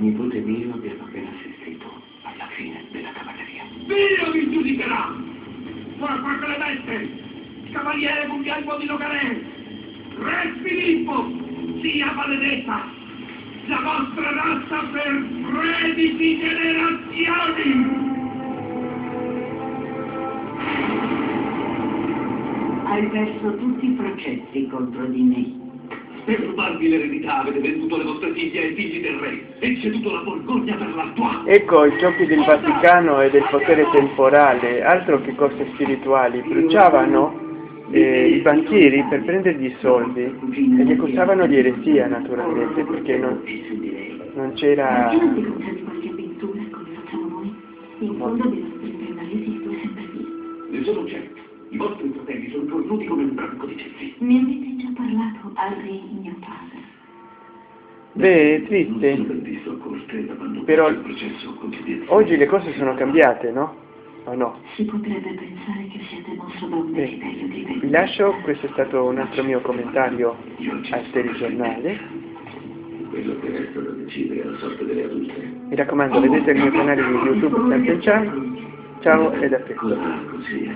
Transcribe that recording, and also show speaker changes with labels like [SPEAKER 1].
[SPEAKER 1] nipote mio abbiamo appena assistito alla fine della cavalleria.
[SPEAKER 2] Dio vi giudicherà! Forza Clemente, cavaliere Guglielmo di Nogarè, Re Filippo, sia maledetta la vostra razza per 13 generazioni!
[SPEAKER 3] Hai perso tutti i processi contro di me.
[SPEAKER 2] Per rubarvi l'eredità avete venduto le vostre figlie ai figli del re e ceduto la Borgogna per l'Artois.
[SPEAKER 4] Ecco i giochi del Vaticano e del potere temporale, altro che cose spirituali, bruciavano eh, i banchieri per prendergli i soldi e li accusavano di eresia naturalmente perché non, non c'era...
[SPEAKER 2] Ne sono certo. I vostri fratelli sono cornuti come un branco di ceppi.
[SPEAKER 3] Parlato al re mio padre.
[SPEAKER 4] Beh, è triste, Però- oggi le cose sono cambiate, no? O no?
[SPEAKER 3] Si potrebbe pensare che siete mosso da un desiderio di
[SPEAKER 4] vi
[SPEAKER 3] vendetta.
[SPEAKER 4] lascio, questo è stato un altro mio commentario al telegiornale.
[SPEAKER 2] Quello che resta da decidere è la sorte delle adulte.
[SPEAKER 4] Mi raccomando, vedete il mio canale di YouTube sempre. Ciao ed a presto.
[SPEAKER 2] Così